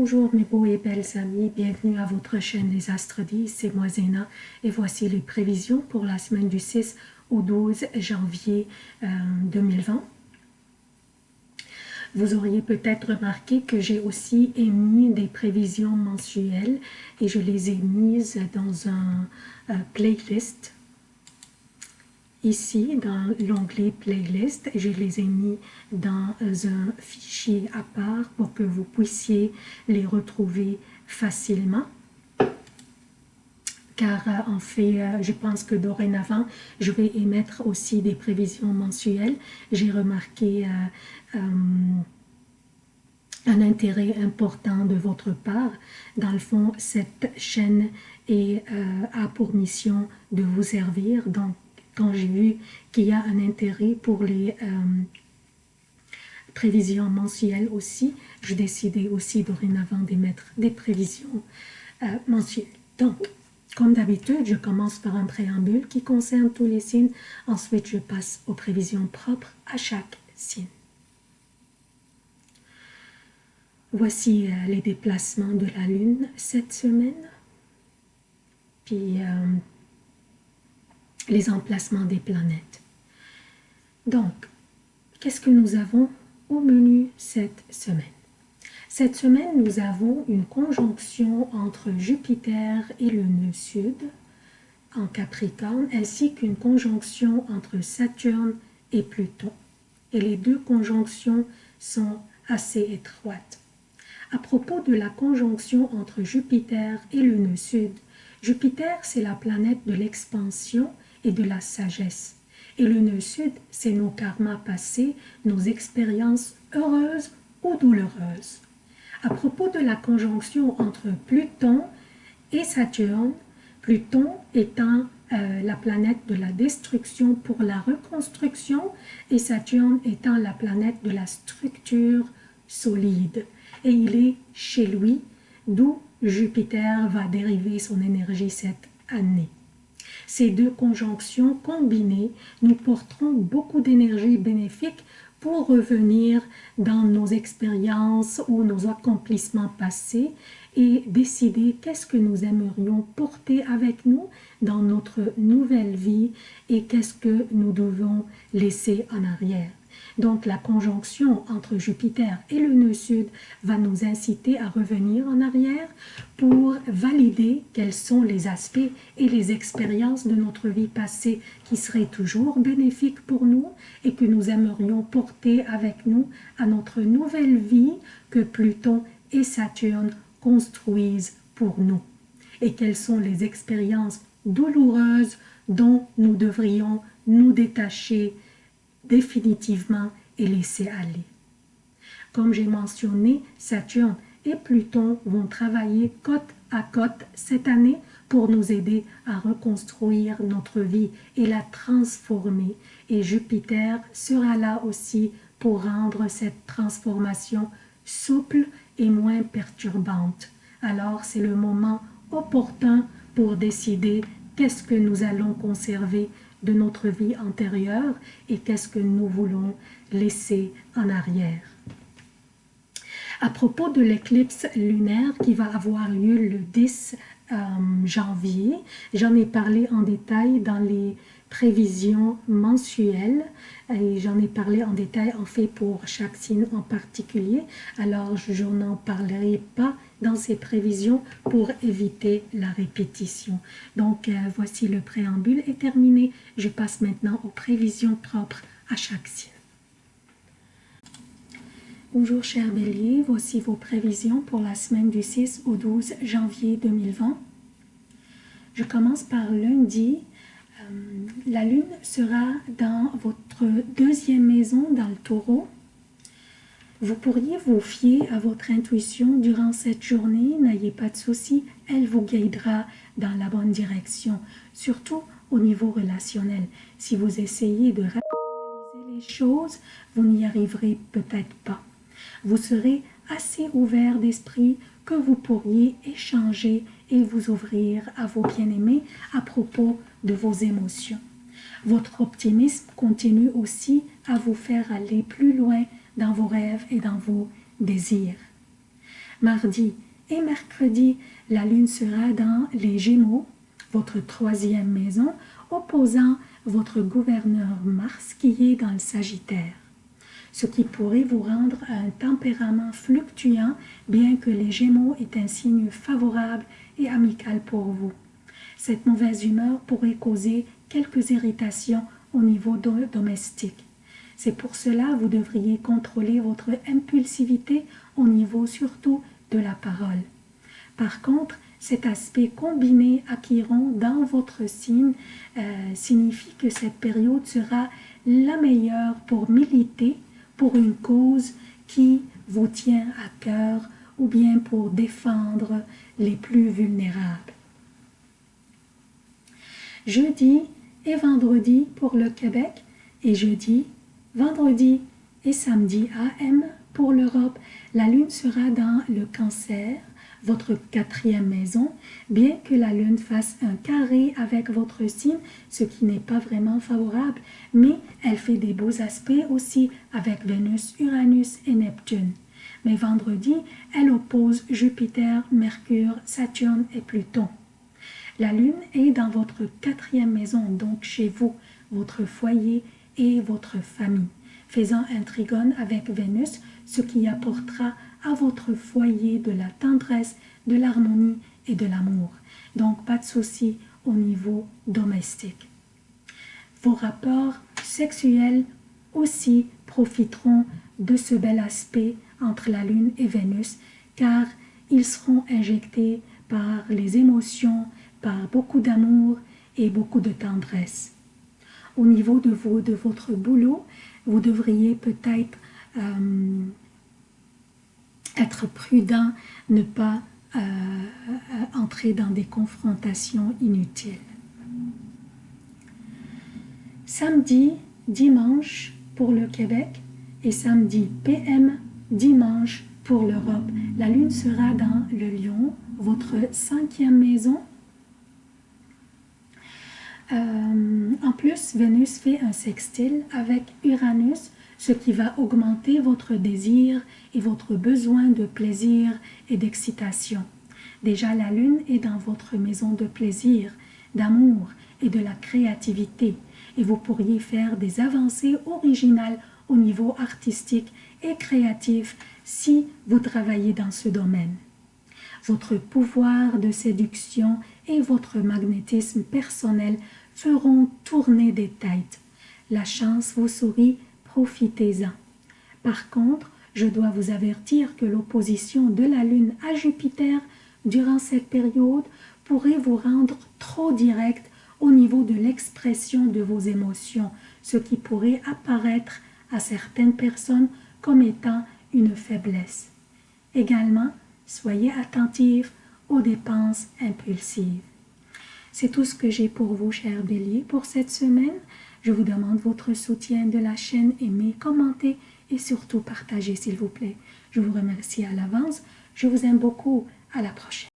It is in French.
Bonjour mes beaux et belles amis, bienvenue à votre chaîne Les Astres 10, c'est moi Zéna. Et voici les prévisions pour la semaine du 6 au 12 janvier 2020. Euh, Vous auriez peut-être remarqué que j'ai aussi émis des prévisions mensuelles et je les ai mises dans un euh, playlist ici dans l'onglet playlist je les ai mis dans un fichier à part pour que vous puissiez les retrouver facilement car euh, en fait, euh, je pense que dorénavant, je vais émettre aussi des prévisions mensuelles. J'ai remarqué euh, un intérêt important de votre part. Dans le fond, cette chaîne est, a pour mission de vous servir. Donc, quand j'ai vu qu'il y a un intérêt pour les euh, prévisions mensuelles aussi, je décidais aussi dorénavant d'émettre des prévisions euh, mensuelles. Donc, comme d'habitude, je commence par un préambule qui concerne tous les signes. Ensuite, je passe aux prévisions propres à chaque signe. Voici euh, les déplacements de la Lune cette semaine. Puis, les emplacements des planètes. Donc, qu'est-ce que nous avons au menu cette semaine? Cette semaine, nous avons une conjonction entre Jupiter et le nœud sud en Capricorne, ainsi qu'une conjonction entre Saturne et Pluton. Et les deux conjonctions sont assez étroites. À propos de la conjonction entre Jupiter et le nœud sud, Jupiter, c'est la planète de l'expansion et de la sagesse. Et le nœud sud, c'est nos karmas passés, nos expériences heureuses ou douloureuses. À propos de la conjonction entre Pluton et Saturne, Pluton étant euh, la planète de la destruction pour la reconstruction et Saturne étant la planète de la structure solide. Et il est chez lui, d'où Jupiter va dériver son énergie cette année. Ces deux conjonctions combinées nous porteront beaucoup d'énergie bénéfique pour revenir dans nos expériences ou nos accomplissements passés et décider qu'est-ce que nous aimerions porter avec nous dans notre nouvelle vie et qu'est-ce que nous devons laisser en arrière. Donc la conjonction entre Jupiter et le nœud sud va nous inciter à revenir en arrière pour valider quels sont les aspects et les expériences de notre vie passée qui seraient toujours bénéfiques pour nous et que nous aimerions porter avec nous à notre nouvelle vie que Pluton et Saturne construisent pour nous. Et quelles sont les expériences douloureuses dont nous devrions nous détacher définitivement et laisser aller. Comme j'ai mentionné, Saturne et Pluton vont travailler côte à côte cette année pour nous aider à reconstruire notre vie et la transformer. Et Jupiter sera là aussi pour rendre cette transformation souple et moins perturbante. Alors c'est le moment opportun pour décider qu'est-ce que nous allons conserver de notre vie antérieure et qu'est-ce que nous voulons laisser en arrière. À propos de l'éclipse lunaire qui va avoir lieu le 10 euh, janvier, j'en ai parlé en détail dans les prévisions mensuelles et j'en ai parlé en détail en fait pour chaque signe en particulier alors je n'en parlerai pas dans ces prévisions pour éviter la répétition. Donc euh, voici le préambule est terminé. Je passe maintenant aux prévisions propres à chaque signe. Bonjour chers béliers, voici vos prévisions pour la semaine du 6 au 12 janvier 2020. Je commence par lundi. Euh, la lune sera dans votre deuxième maison dans le taureau vous pourriez vous fier à votre intuition durant cette journée, n'ayez pas de soucis, elle vous guidera dans la bonne direction, surtout au niveau relationnel. Si vous essayez de rationaliser les choses, vous n'y arriverez peut-être pas. Vous serez assez ouvert d'esprit que vous pourriez échanger et vous ouvrir à vos bien-aimés à propos de vos émotions. Votre optimisme continue aussi à vous faire aller plus loin dans vos rêves et dans vos désirs. Mardi et mercredi, la lune sera dans les Gémeaux, votre troisième maison, opposant votre gouverneur Mars qui est dans le Sagittaire ce qui pourrait vous rendre un tempérament fluctuant, bien que les Gémeaux est un signe favorable et amical pour vous. Cette mauvaise humeur pourrait causer quelques irritations au niveau domestique. C'est pour cela vous devriez contrôler votre impulsivité au niveau surtout de la parole. Par contre, cet aspect combiné acquirant dans votre signe euh, signifie que cette période sera la meilleure pour militer pour une cause qui vous tient à cœur ou bien pour défendre les plus vulnérables. Jeudi et vendredi pour le Québec et jeudi, vendredi et samedi AM pour l'Europe, la lune sera dans le cancer votre quatrième maison, bien que la lune fasse un carré avec votre signe, ce qui n'est pas vraiment favorable, mais elle fait des beaux aspects aussi avec Vénus, Uranus et Neptune. Mais vendredi, elle oppose Jupiter, Mercure, Saturne et Pluton. La lune est dans votre quatrième maison, donc chez vous, votre foyer et votre famille, faisant un trigone avec Vénus, ce qui apportera à votre foyer de la tendresse, de l'harmonie et de l'amour. Donc, pas de souci au niveau domestique. Vos rapports sexuels aussi profiteront de ce bel aspect entre la Lune et Vénus, car ils seront injectés par les émotions, par beaucoup d'amour et beaucoup de tendresse. Au niveau de, vous, de votre boulot, vous devriez peut-être euh, être prudent, ne pas euh, euh, entrer dans des confrontations inutiles. Samedi, dimanche pour le Québec et samedi PM, dimanche pour l'Europe. La lune sera dans le lion, votre cinquième maison. Euh, en plus, Vénus fait un sextile avec Uranus, ce qui va augmenter votre désir et votre besoin de plaisir et d'excitation. Déjà, la lune est dans votre maison de plaisir, d'amour et de la créativité, et vous pourriez faire des avancées originales au niveau artistique et créatif si vous travaillez dans ce domaine. Votre pouvoir de séduction et votre magnétisme personnel feront tourner des têtes. La chance vous sourit profitez-en. Par contre, je dois vous avertir que l'opposition de la Lune à Jupiter durant cette période pourrait vous rendre trop direct au niveau de l'expression de vos émotions, ce qui pourrait apparaître à certaines personnes comme étant une faiblesse. Également, soyez attentifs aux dépenses impulsives. C'est tout ce que j'ai pour vous, chers béliers, pour cette semaine. Je vous demande votre soutien de la chaîne, aimez, commentez et surtout partagez s'il vous plaît. Je vous remercie à l'avance. Je vous aime beaucoup. À la prochaine.